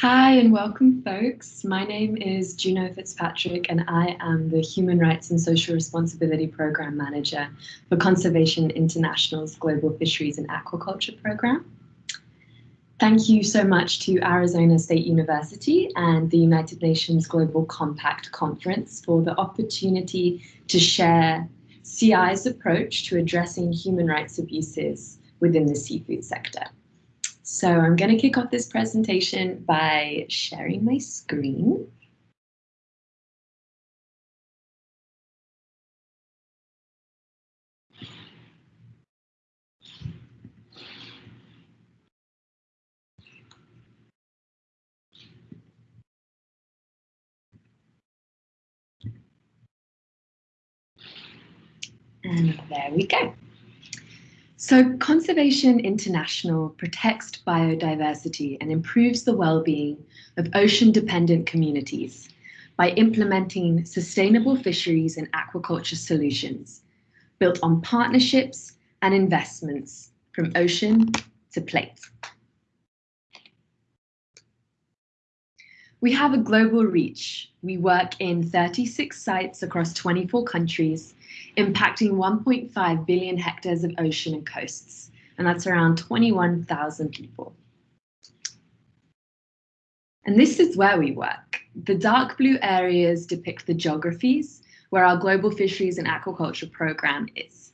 Hi and welcome folks. My name is Juno Fitzpatrick and I am the Human Rights and Social Responsibility Program Manager for Conservation International's Global Fisheries and Aquaculture Program. Thank you so much to Arizona State University and the United Nations Global Compact Conference for the opportunity to share CI's approach to addressing human rights abuses within the seafood sector. So I'm going to kick off this presentation by sharing my screen. And there we go. So Conservation International protects biodiversity and improves the well-being of ocean-dependent communities by implementing sustainable fisheries and aquaculture solutions built on partnerships and investments from ocean to plate. We have a global reach. We work in 36 sites across 24 countries impacting 1.5 billion hectares of ocean and coasts, and that's around 21,000 people. And this is where we work. The dark blue areas depict the geographies where our global fisheries and aquaculture program is.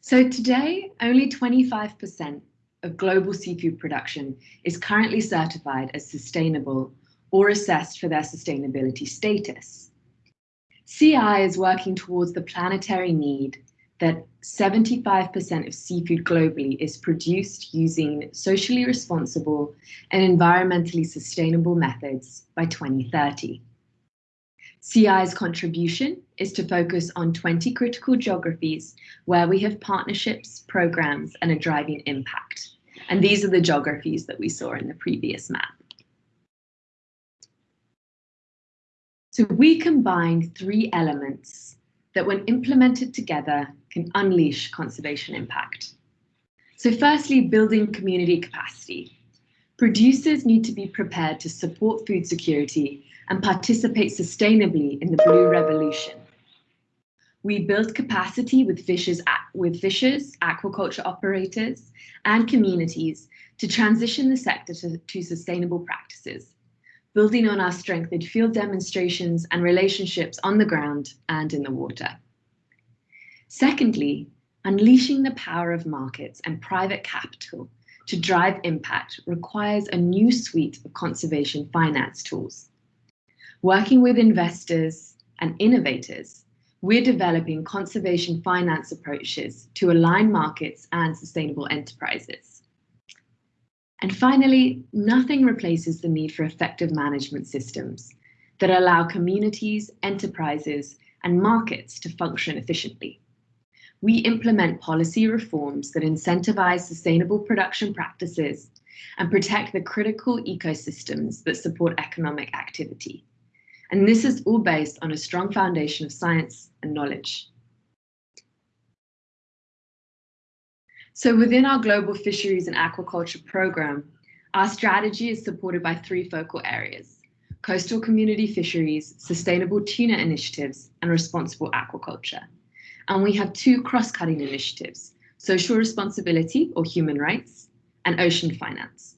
So today, only 25% of global seafood production is currently certified as sustainable or assessed for their sustainability status. CI is working towards the planetary need that 75% of seafood globally is produced using socially responsible and environmentally sustainable methods by 2030. CI's contribution is to focus on 20 critical geographies where we have partnerships, programs, and a driving impact. And these are the geographies that we saw in the previous map. So we combine three elements that when implemented together can unleash conservation impact. So firstly, building community capacity. Producers need to be prepared to support food security and participate sustainably in the blue revolution. We build capacity with fishers, with fishers, aquaculture operators, and communities to transition the sector to, to sustainable practices building on our strength in field demonstrations and relationships on the ground and in the water. Secondly, unleashing the power of markets and private capital to drive impact requires a new suite of conservation finance tools. Working with investors and innovators, we're developing conservation finance approaches to align markets and sustainable enterprises. And finally, nothing replaces the need for effective management systems that allow communities, enterprises, and markets to function efficiently. We implement policy reforms that incentivize sustainable production practices and protect the critical ecosystems that support economic activity. And this is all based on a strong foundation of science and knowledge. So within our global fisheries and aquaculture program, our strategy is supported by three focal areas, coastal community fisheries, sustainable tuna initiatives, and responsible aquaculture. And we have two cross-cutting initiatives, social responsibility or human rights, and ocean finance.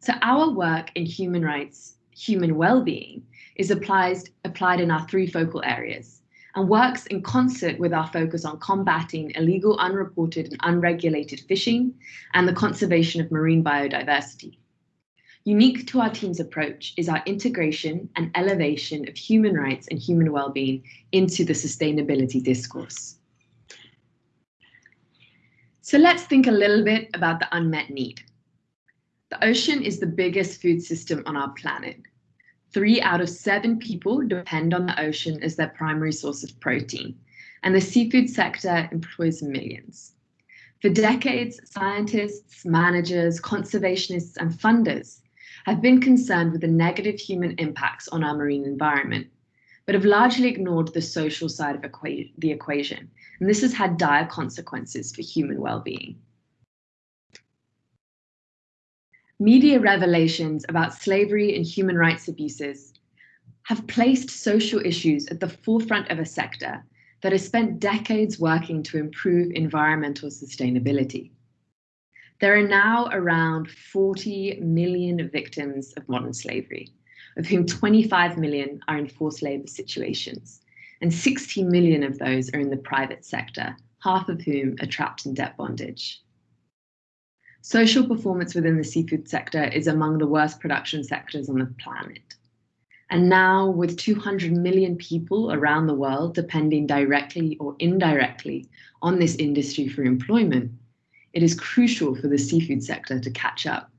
So our work in human rights, human well-being, is applied, applied in our three focal areas, and works in concert with our focus on combating illegal, unreported and unregulated fishing and the conservation of marine biodiversity. Unique to our team's approach is our integration and elevation of human rights and human well-being into the sustainability discourse. So let's think a little bit about the unmet need. The ocean is the biggest food system on our planet, Three out of seven people depend on the ocean as their primary source of protein, and the seafood sector employs millions. For decades, scientists, managers, conservationists, and funders have been concerned with the negative human impacts on our marine environment, but have largely ignored the social side of equa the equation, and this has had dire consequences for human well-being. Media revelations about slavery and human rights abuses have placed social issues at the forefront of a sector that has spent decades working to improve environmental sustainability. There are now around 40 million victims of modern slavery, of whom 25 million are in forced labor situations, and 60 million of those are in the private sector, half of whom are trapped in debt bondage. Social performance within the seafood sector is among the worst production sectors on the planet. And now, with 200 million people around the world depending directly or indirectly on this industry for employment, it is crucial for the seafood sector to catch up.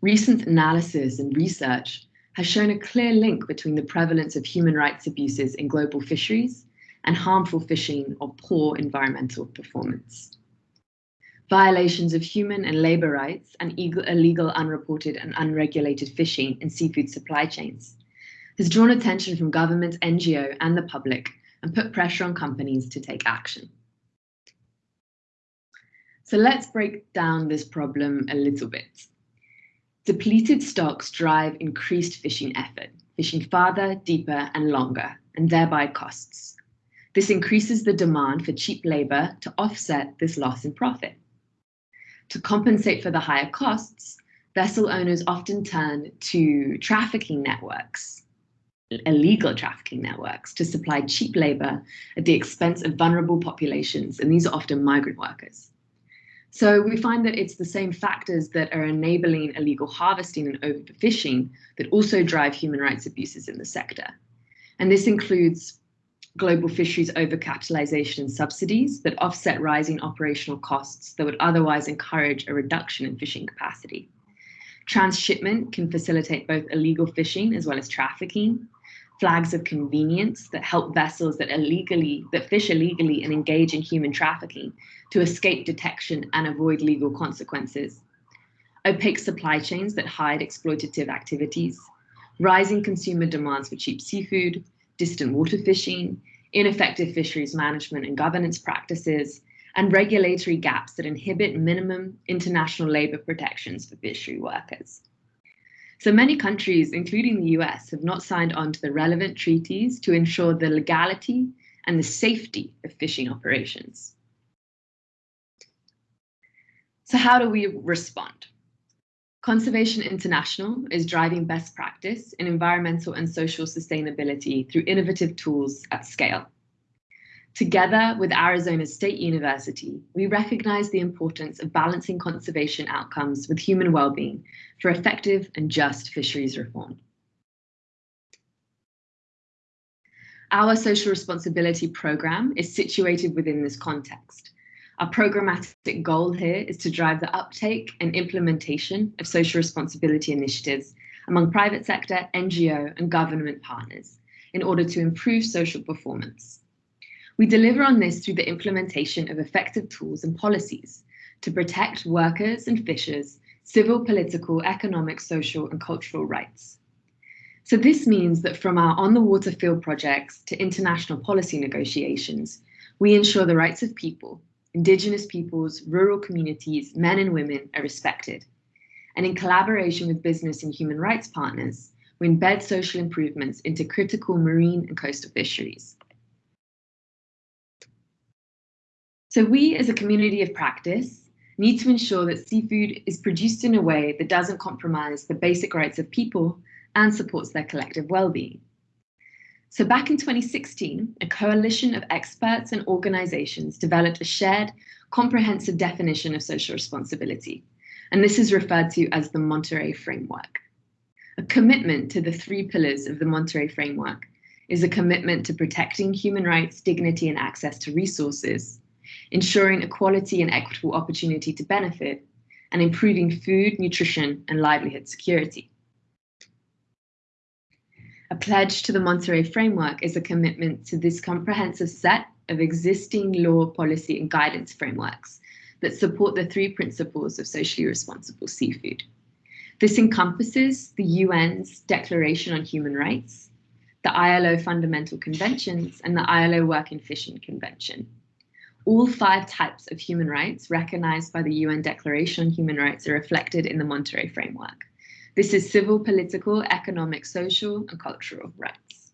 Recent analysis and research has shown a clear link between the prevalence of human rights abuses in global fisheries and harmful fishing or poor environmental performance. Violations of human and labor rights and illegal, unreported and unregulated fishing in seafood supply chains has drawn attention from government, NGO and the public and put pressure on companies to take action. So let's break down this problem a little bit. Depleted stocks drive increased fishing effort, fishing farther, deeper and longer, and thereby costs. This increases the demand for cheap labor to offset this loss in profit. To compensate for the higher costs, vessel owners often turn to trafficking networks, illegal trafficking networks, to supply cheap labor at the expense of vulnerable populations, and these are often migrant workers. So we find that it's the same factors that are enabling illegal harvesting and overfishing that also drive human rights abuses in the sector. And this includes global fisheries overcapitalization and subsidies that offset rising operational costs that would otherwise encourage a reduction in fishing capacity. Transshipment can facilitate both illegal fishing as well as trafficking. Flags of convenience that help vessels that illegally that fish illegally and engage in human trafficking to escape detection and avoid legal consequences. Opaque supply chains that hide exploitative activities. Rising consumer demands for cheap seafood, distant water fishing, ineffective fisheries management and governance practices, and regulatory gaps that inhibit minimum international labor protections for fishery workers. So many countries, including the US, have not signed on to the relevant treaties to ensure the legality and the safety of fishing operations. So how do we respond? Conservation International is driving best practice in environmental and social sustainability through innovative tools at scale. Together with Arizona State University, we recognize the importance of balancing conservation outcomes with human well-being for effective and just fisheries reform. Our social responsibility program is situated within this context our programmatic goal here is to drive the uptake and implementation of social responsibility initiatives among private sector, NGO, and government partners in order to improve social performance. We deliver on this through the implementation of effective tools and policies to protect workers and fishers, civil, political, economic, social, and cultural rights. So this means that from our on-the-water field projects to international policy negotiations, we ensure the rights of people, Indigenous peoples, rural communities, men and women are respected. And in collaboration with business and human rights partners, we embed social improvements into critical marine and coastal fisheries. So we as a community of practice need to ensure that seafood is produced in a way that doesn't compromise the basic rights of people and supports their collective well-being. So back in 2016, a coalition of experts and organizations developed a shared, comprehensive definition of social responsibility. And this is referred to as the Monterey Framework. A commitment to the three pillars of the Monterey Framework is a commitment to protecting human rights, dignity, and access to resources, ensuring equality and equitable opportunity to benefit, and improving food, nutrition, and livelihood security. A pledge to the Monterey Framework is a commitment to this comprehensive set of existing law, policy, and guidance frameworks that support the three principles of socially responsible seafood. This encompasses the UN's Declaration on Human Rights, the ILO Fundamental Conventions, and the ILO Work Working Fishing Convention. all five types of human rights recognized by the UN Declaration on Human Rights are reflected in the Monterey Framework. This is civil, political, economic, social, and cultural rights.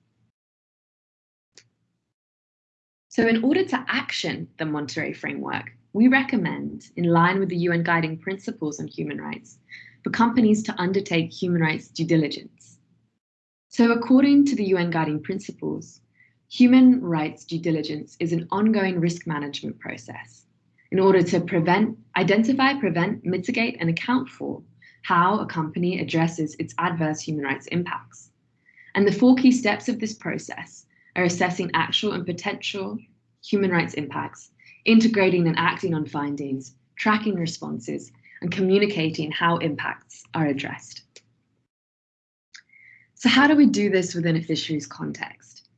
So in order to action the Monterey Framework, we recommend, in line with the UN Guiding Principles on Human Rights, for companies to undertake human rights due diligence. So according to the UN Guiding Principles, Human rights due diligence is an ongoing risk management process in order to prevent, identify, prevent, mitigate, and account for how a company addresses its adverse human rights impacts. And the four key steps of this process are assessing actual and potential human rights impacts, integrating and acting on findings, tracking responses, and communicating how impacts are addressed. So how do we do this within a fisheries context?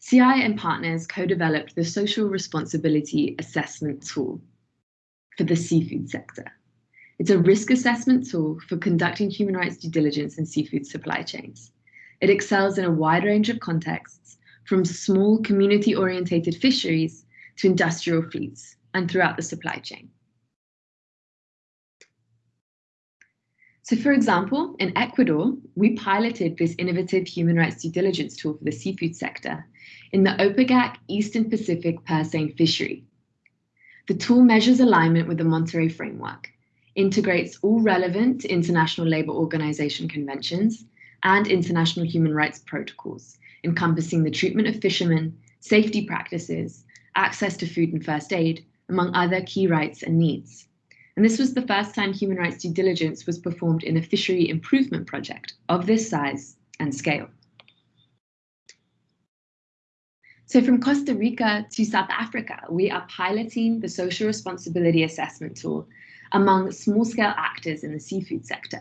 CI and partners co-developed the Social Responsibility Assessment Tool for the seafood sector. It's a risk assessment tool for conducting human rights due diligence in seafood supply chains. It excels in a wide range of contexts, from small community-orientated fisheries to industrial fleets and throughout the supply chain. So for example, in Ecuador, we piloted this innovative human rights due diligence tool for the seafood sector in the OPAGAC Eastern Pacific purseine fishery. The tool measures alignment with the Monterey framework, integrates all relevant International Labour Organization conventions and international human rights protocols, encompassing the treatment of fishermen, safety practices, access to food and first aid, among other key rights and needs. And this was the first time human rights due diligence was performed in a fishery improvement project of this size and scale. So from Costa Rica to South Africa, we are piloting the social responsibility assessment tool among small-scale actors in the seafood sector.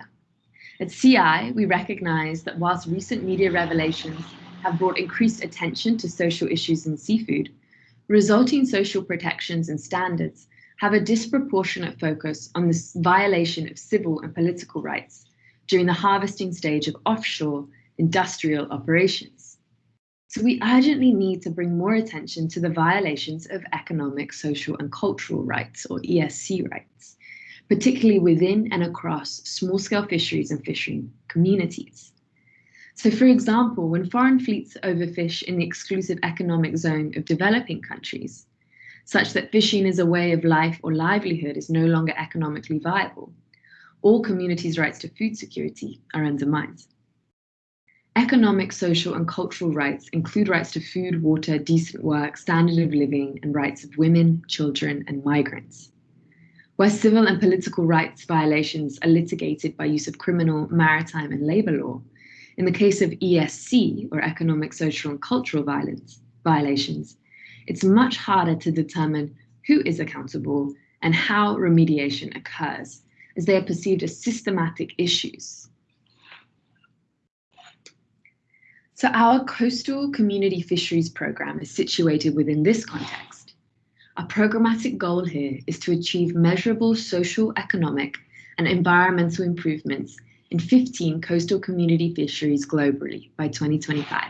At CI, we recognize that whilst recent media revelations have brought increased attention to social issues in seafood, resulting social protections and standards have a disproportionate focus on the violation of civil and political rights during the harvesting stage of offshore industrial operations. So we urgently need to bring more attention to the violations of economic, social and cultural rights or ESC rights, particularly within and across small-scale fisheries and fishing communities. So for example, when foreign fleets overfish in the exclusive economic zone of developing countries, such that fishing as a way of life or livelihood is no longer economically viable. All communities' rights to food security are undermined. Economic, social and cultural rights include rights to food, water, decent work, standard of living and rights of women, children and migrants. Where civil and political rights violations are litigated by use of criminal, maritime and labour law, in the case of ESC, or economic, social and cultural violence, violations, it's much harder to determine who is accountable and how remediation occurs, as they are perceived as systematic issues. So our coastal community fisheries program is situated within this context. Our programmatic goal here is to achieve measurable social, economic, and environmental improvements in 15 coastal community fisheries globally by 2025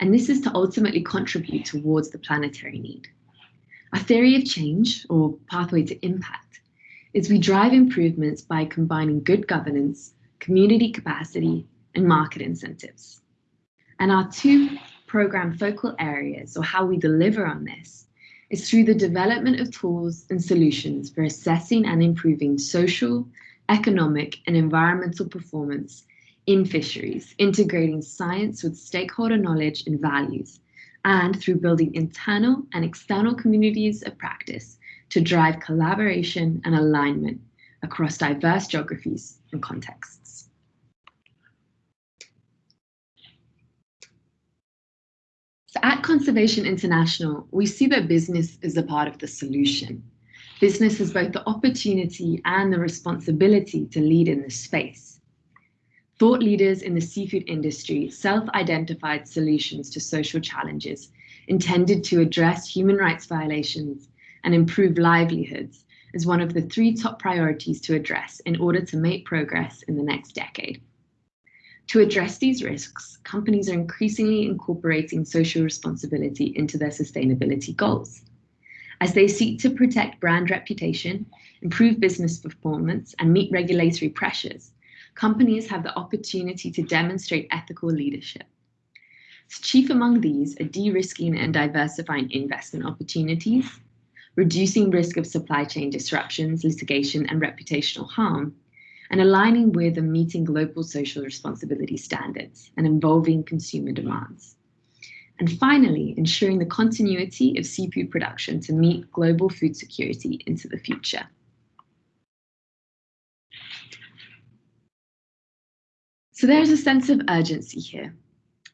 and this is to ultimately contribute towards the planetary need. A theory of change, or pathway to impact, is we drive improvements by combining good governance, community capacity, and market incentives. And our two program focal areas, or how we deliver on this, is through the development of tools and solutions for assessing and improving social, economic, and environmental performance in fisheries, integrating science with stakeholder knowledge and values, and through building internal and external communities of practice to drive collaboration and alignment across diverse geographies and contexts. So at Conservation International, we see that business is a part of the solution. Business has both the opportunity and the responsibility to lead in this space. Thought leaders in the seafood industry self-identified solutions to social challenges intended to address human rights violations and improve livelihoods as one of the three top priorities to address in order to make progress in the next decade. To address these risks, companies are increasingly incorporating social responsibility into their sustainability goals. As they seek to protect brand reputation, improve business performance, and meet regulatory pressures, companies have the opportunity to demonstrate ethical leadership. Chief among these are de-risking and diversifying investment opportunities, reducing risk of supply chain disruptions, litigation, and reputational harm, and aligning with and meeting global social responsibility standards and involving consumer demands. And finally, ensuring the continuity of seafood production to meet global food security into the future. So there's a sense of urgency here.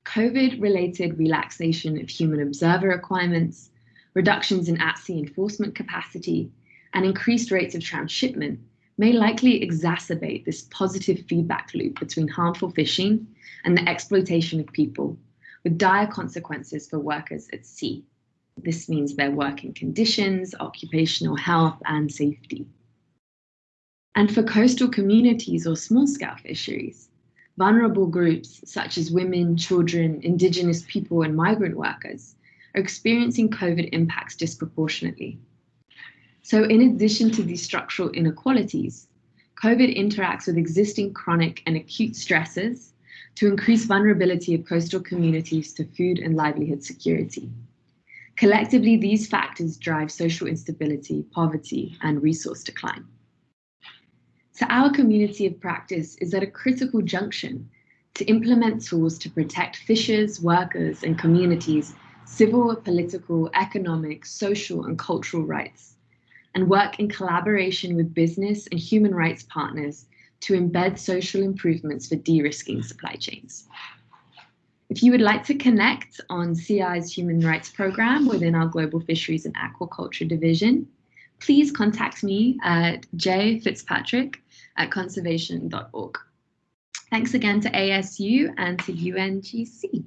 COVID-related relaxation of human observer requirements, reductions in at-sea enforcement capacity, and increased rates of transshipment may likely exacerbate this positive feedback loop between harmful fishing and the exploitation of people, with dire consequences for workers at sea. This means their working conditions, occupational health, and safety. And for coastal communities or small-scale fisheries, vulnerable groups such as women, children, indigenous people, and migrant workers are experiencing COVID impacts disproportionately. So in addition to these structural inequalities, COVID interacts with existing chronic and acute stresses to increase vulnerability of coastal communities to food and livelihood security. Collectively, these factors drive social instability, poverty, and resource decline. So our community of practice is at a critical junction to implement tools to protect fishers, workers, and communities' civil, political, economic, social, and cultural rights and work in collaboration with business and human rights partners to embed social improvements for de-risking supply chains. If you would like to connect on CI's human rights program within our Global Fisheries and Aquaculture Division, please contact me at jfitzpatrick at conservation.org. Thanks again to ASU and to UNGC.